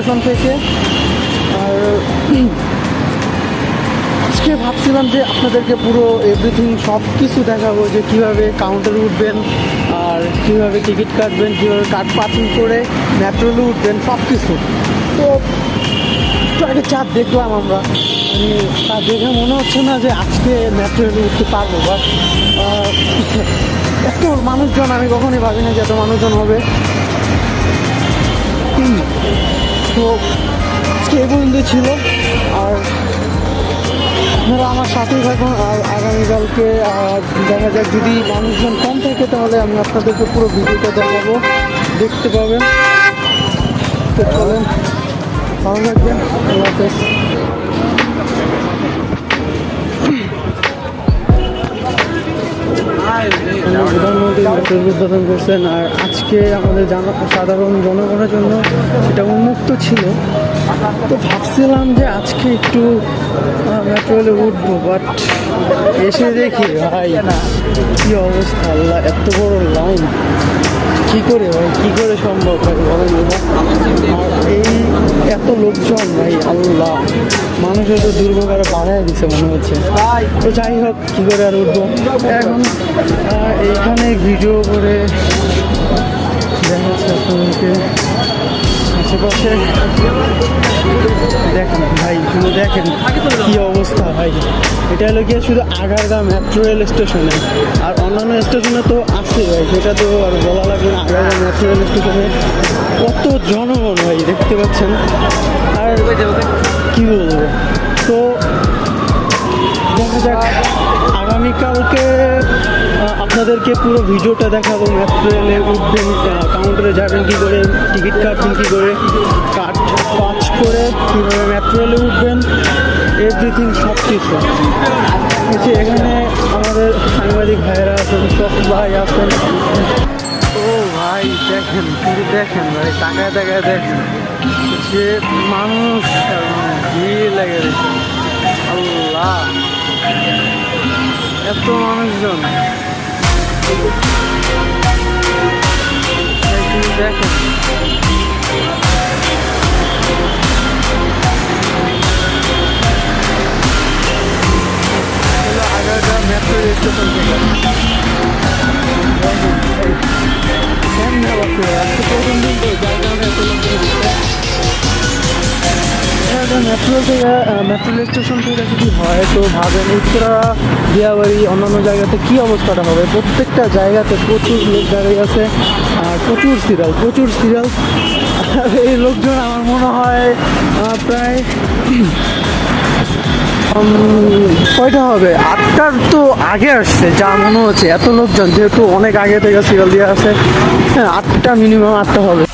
আজকে ভাবছিলাম যে আপনাদেরকে পুরো এভরিথিং সব কিছু দেখাবো যে কীভাবে কাউন্টারে উঠবেন, আর কীভাবে টিকিট কাটবেন, কীভাবে কার্ড পার্কিং করে মেট্রোলে উঠবেন সব কিছু তো একটু আগে চাপ দেখলাম আমরা মানে তা দেখে মনে হচ্ছে না যে আজকে মেট্রোলে উঠতে পারব বাট এত মানুষজন, আমি কখনই ভাবি না যে এত মানুষজন হবে। তো এই পর্যন্ত ছিল। আর আপনারা আমার সাথেই থাকুন। আর আগামীকালকে দেখা যাক যদি মানুষজন কম থাকে তাহলে আমি আপনাদেরকে পুরো ভিডিওটা দেখাবো। দেখতে পাবেন। তো চলেন, ভালো থাকবেন। আল্লাহ প্রধানমন্ত্রী মেট্রোর উদ্বোধন করছেন। আর আজকে আমাদের সাধারণ জনগণের জন্য এটা উন্মুক্ত ছিল। তো ভাবছিলাম যে আজকে একটু মেট্রো রেলে উঠবো বাট এসে দেখি, ভাই, কি অবস্থা, আল্লাহ, এত বড় লাইন কি করে ভাই, কি করে সম্ভব, ভাই, বলেন এই এত লোকজন, ভাই, আল্লাহ। মানুষের তো দুর্ভোগ আরও বাড়ায় দিছে মনে হচ্ছে। তো যাই হোক কি করে আর উঠবো? এখন এইখানে ভিডিও করে দেখাচ্ছে আপনাদেরকে। আশেপাশে দেখেন ভাই, শুধু দেখেন কি অবস্থা, ভাই। এটা হলো গিয়ে শুধু আগারগা মেট্রো রেল স্টেশনে আর অন্যান্য স্টেশনে তো আছে, ভাই। সেটা তো আর বলা লাগবে না। আগারগা মেট্রো রেল স্টেশনে কত জনগণ, ভাই, দেখতে পাচ্ছেন? আর কি বলব? তো দেখা যাক। আগামীকালকে আপনাদেরকে পুরো ভিডিওটা দেখাবো মেট্রো রেলে উঠবেন কাউন্টারে যাবেন কী করে টিকিট কাটবেন কী করে, কাট পাঁচ করে কীভাবে মেট্রো রেলে উঠবেন এভরিথিং সব কিছু এখানে আমাদের সাংবাদিক ভাইয়েরা আছেন সব ভাই আছেন। ও ভাই, দেখেন কিন্তু দেখেন ভাই, তাকায় তাকায় দেখেন। যে মানুষ ভিড় লেগে আল্লাহ, এত মানুষজন। দেখেন। স্টেশন থেকে আজকে মেট্রো থেকে মেট্রো স্টেশন থেকে যদি হয় তো ভাবেন উত্তরা দিয়াবাড়ি অন্যান্য জায়গাতে কি অবস্থাটা হবে প্রত্যেকটা জায়গাতে প্রচুর লোক দাঁড়িয়ে আছে আর প্রচুর সিরিয়াল প্রচুর সিরিয়াল এই লোকজন আমার মনে হয় প্রায় কয়টা হবে? আটটার তো আগে আসছে, যা মনে হচ্ছে। এত লোকজন, যেহেতু অনেক আগে থেকে সিরিয়াল দিয়ে আসে হ্যাঁ আটটা মিনিমাম আটটা হবে।